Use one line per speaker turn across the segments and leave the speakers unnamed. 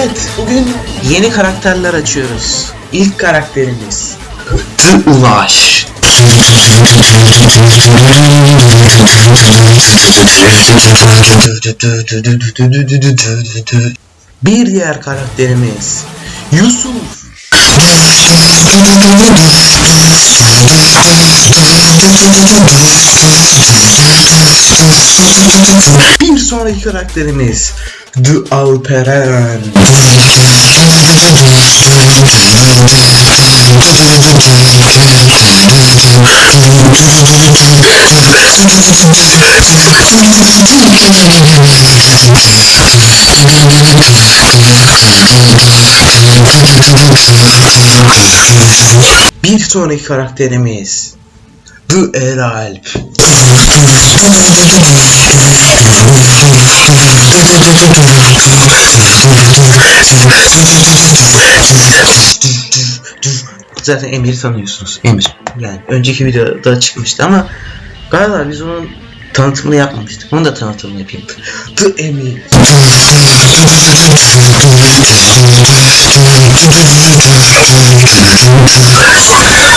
Evet, bugün yeni karakterler açıyoruz. İlk karakterimiz The Ulaş. Bir diğer karakterimiz Yusuf. Bir sonraki karakterimiz The Alperen. Bir sonraki karakterimiz The Eralp. Zaten Emir'i tanıyorsunuz. Emir. Yani önceki videoda çıkmıştı ama galiba biz onun tanıtımını yapmamıştık. Onu da tanıtımını yapayım. The Emir.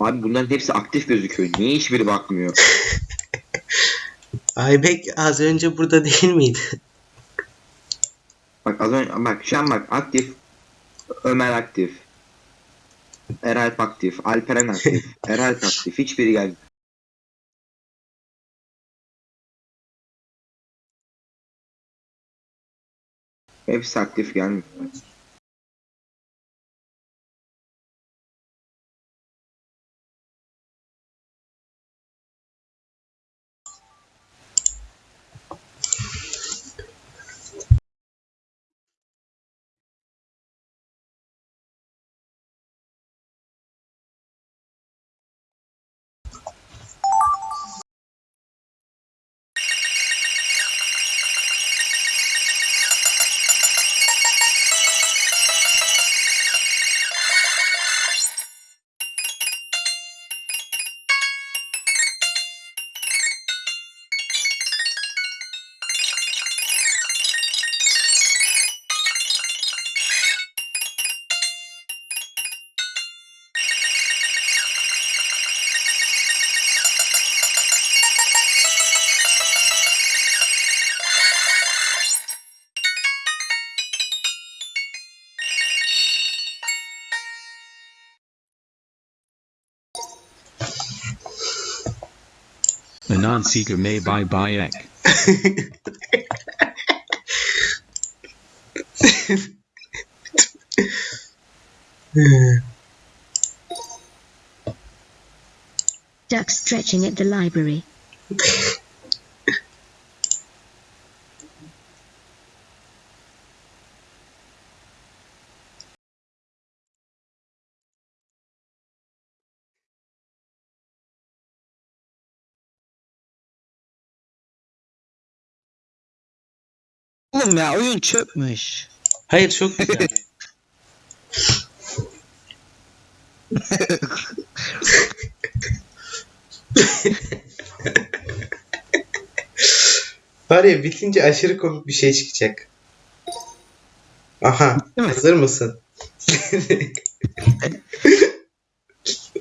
Abi bunların hepsi aktif gözüküyor. Niye hiçbiri bakmıyor?
Aybek az önce burada değil miydi?
Bak az önce bak şu an bak aktif. Ömer aktif. Eralp aktif. Alperen aktif. Eralp aktif. Hiçbiri geldi. Hepsi aktif gelmiyor.
Non-seeker may buy Bayek.
Duck stretching at the library.
Oğlum ya oyun çöpmüş.
Hayır çok güzel. Var ya bitince aşırı komik bir şey çıkacak. Aha.
Değil mi?
Hazır mısın?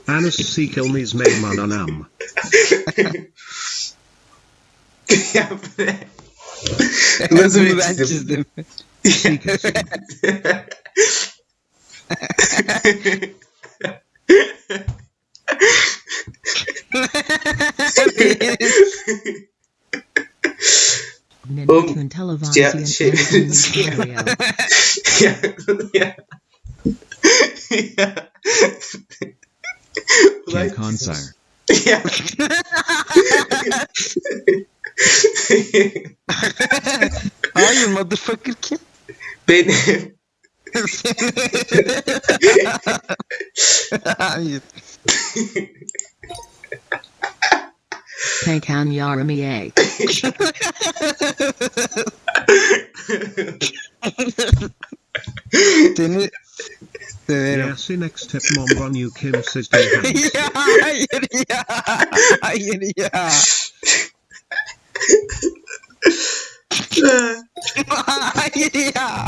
Anas Sekelmes Megman Anam.
ya bu ne? Nasıl bir
Bunu ben
çizim?
çizdim.
Oğlum,
televising
ya, şey, ya, ya. ya. Ulan-
Kim Konsar.
Ya.
Hayır motherfucker kim?
Benim.
Hayır.
Pekan Yaramiye.
Seni Severim.
Yes, in next step mom run you Kim says they have.
ya hayır ya. Hayır ya. Hayır ya.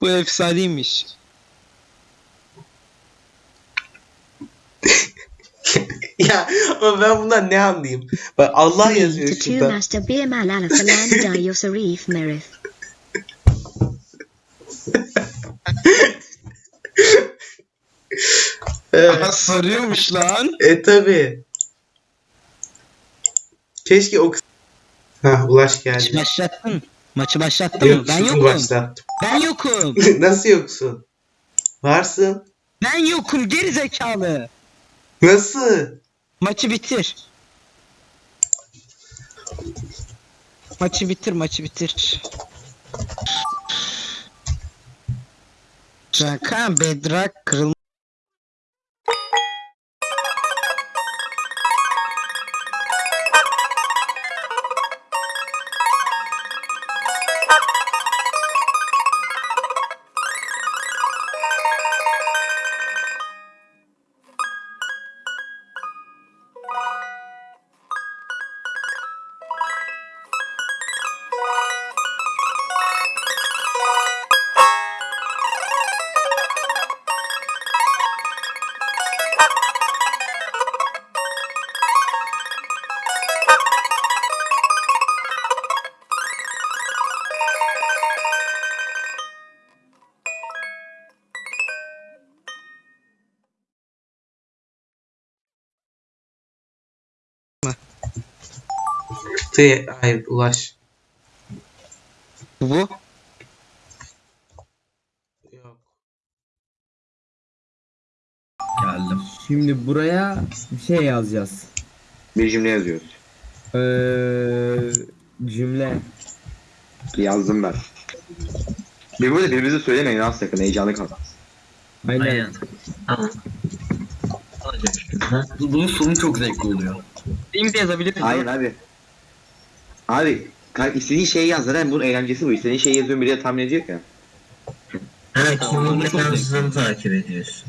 Bu efsaneymiş.
ya ama ben bundan ne anlayayım? Bak Allah yazıyor
to two
şurada.
master bir merif.
Aha sarıyormuş lan.
e tabi. Keşke o kız... Ha Ulaş
Maçı
geldi.
başlattın. Maçı başlattın mı? Ben yokum.
başlattım.
Ben yokum.
Nasıl yoksun? Varsın.
Ben yokum geri zekalı.
Nasıl?
Maçı bitir. Maçı bitir, maçı bitir. Şaka bedrak kırılma.
Te Hayır Ulaş.
Bu.
Yok.
Geldim. Şimdi buraya bir şey yazacağız.
Bir cümle yazıyoruz.
Ee, cümle.
Yazdım ben. Birbirimize birbirimize söylemeyin az sakın heyecanlı kalın.
Aynen.
Tamam. Olacak işte. Ha? Bu- Bunun sonu çok zevkli oluyor.
Benim de yazabilir miyim?
Aynen abi. Abi ka- istediğin şeyi yaz zaten bunun eğlencesi bu. İstediğin şeyi yazıyorum biri de tahmin ediyor ya.
Ha kimin ne yazdığını takip ediyorsun.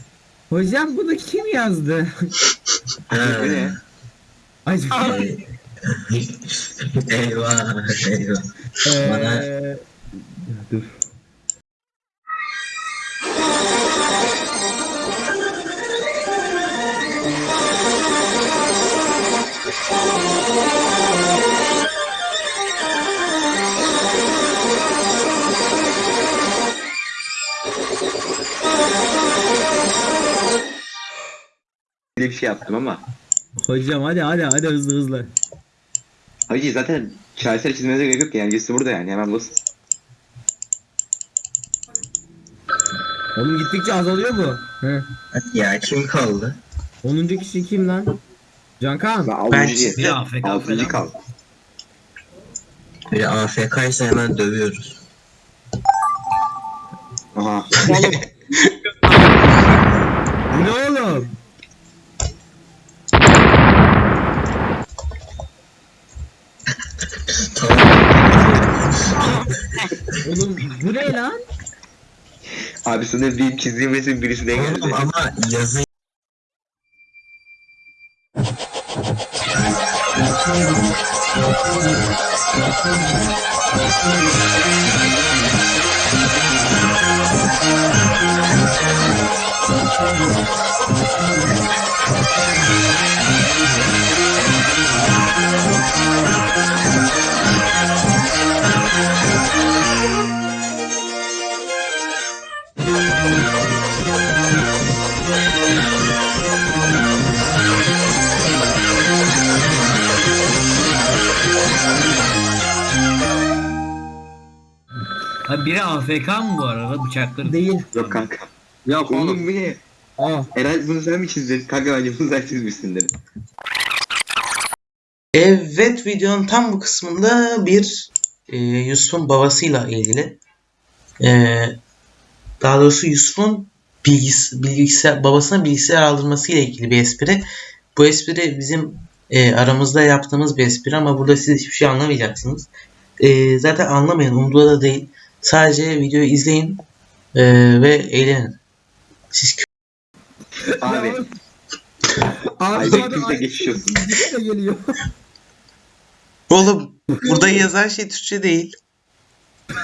Hocam bunu kim yazdı?
Ha.
Bu ne?
Ay,
Ee, eyvah eyvah. Bana-
ee, dur.
Bir bir şey yaptım ama.
Hocam hadi hadi hadi hızlı hızlı.
Hacı zaten şaheser çizmenize gerek yok ki. Eğlencesi burada yani. Hemen basın.
Oğlum gittikçe azalıyor bu. He.
Ya kim kaldı?
10. kişi kim lan? Cankan.
Ben
Ben.
Bir AFK
Altıncı kal.
Biri AFK ise hemen dövüyoruz.
Aha.
Bu ne oğlum? Bu ne lan?
Abi sana bir çizdiğim resim birisine geldi.
Oğlum ama yazı
AFK mı bu arada bıçakları?
Değil.
Yok kanka.
Yok
Oğlum bu ne?
Aa.
Eray bunu sen mi çizdin? Kanka bence bunu sen çizmişsin dedim.
Evet videonun tam bu kısmında bir e, Yusuf'un babasıyla ilgili. E, daha doğrusu Yusuf'un bilgis bilgisayar babasına bilgisayar aldırması ile ilgili bir espri. Bu espri bizim e, aramızda yaptığımız bir espri ama burada siz hiçbir şey anlamayacaksınız. E, zaten anlamayın umurda da değil. Sadece videoyu izleyin e, ve eğlenin. Siz
Abi.
Abi
olsun.
de geliyor.
Oğlum burada yazan şey Türkçe değil.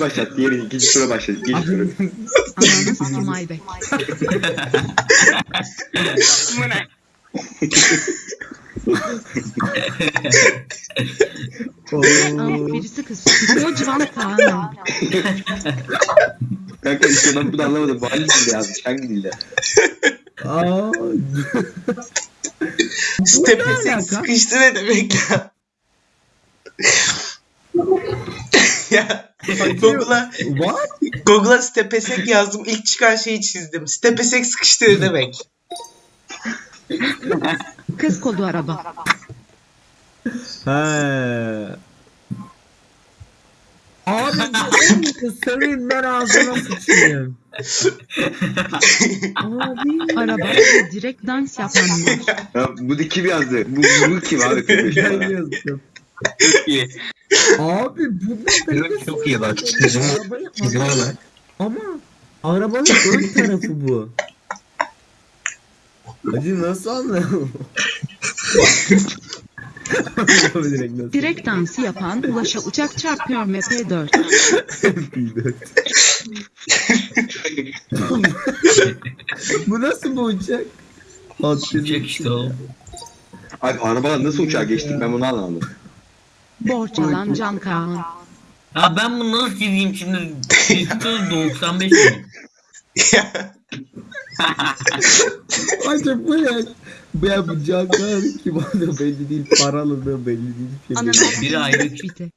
Birini başlat. Diğerini ikinci tura başlat. İkinci tura.
Ananı sikim Aybek. Ama birisi kız. Kocaman Kaan'ım.
Kanka işte ben bunu anlamadım. Bu hangi dilde yazmış? Hangi dilde?
Aa, alaka?
sıkıştı ne demek ya? Ya Google'a
what?
Google'a stepesek yazdım. İlk çıkan şeyi çizdim. Stepesek sıkıştı ne demek?
Kız kolu araba.
He. Abi bu senin ben ağzına sıçayım. Abi.
Araba direkt dans yapanlar.
Ya, bu da kim yazdı? Bu, bu kim abi? 45
Ben
numara.
yazdım.
Çok iyi.
Abi bu ne
Evet, çok iyi bak. Bak.
Ama arabanın ön tarafı bu. Acı nasıl anlayalım? direkt nasıl?
Direkt dansı yapan Ulaş'a uçak çarpıyor MP4.
bu nasıl bu uçak?
Uçak işte o.
Abi arabadan nasıl uçağa geçtik ben bunu anlamadım.
Borç alan Can Kaan.
Ya ben bunu nasıl çizeyim şimdi? Çizim 95 mi?
Acaba bu ne? Bu ya bu canlar kim olduğu belli değil, paralı belli değil. Şey belli.
Biri ayrı.
bite.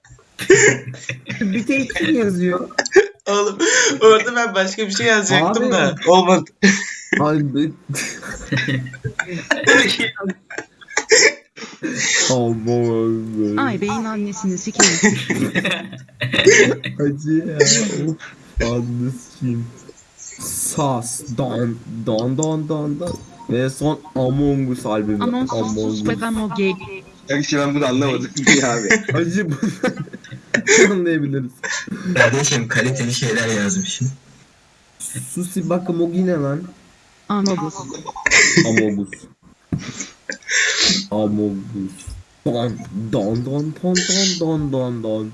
bir tek kim yazıyor?
Oğlum orada ben başka bir şey yazacaktım
Abi.
da olmadı.
Abi. Aman
Aybek'in annesini sikeyim.
Acı ya. Of. Anlasın. Sas. Don. Don don don don. Ve son Among Us albümü.
Amon sus ve ben o gay.
Ya işte ben bunu anlamadım ya abi.
Acı bu. Anlayabiliriz.
Kardeşim kaliteli şeyler yazmışım.
Susi bakım o yine lan.
Amogus.
Amogus. Amogus. Don don don don don don don don.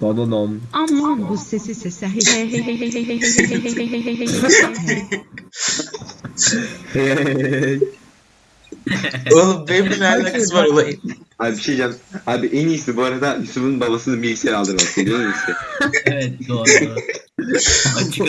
Don don don.
Amogus sesi sesi. Hey hey hey hey hey hey hey hey hey hey hey hey hey hey.
Hey.
Oğlum benim ne alakası var olayın?
Abi bir şey diyeceğim. Abi en iyisi bu arada Yusuf'un babasının bilgisayar aldırması. Biliyor musun?
Evet doğru. doğru. Açık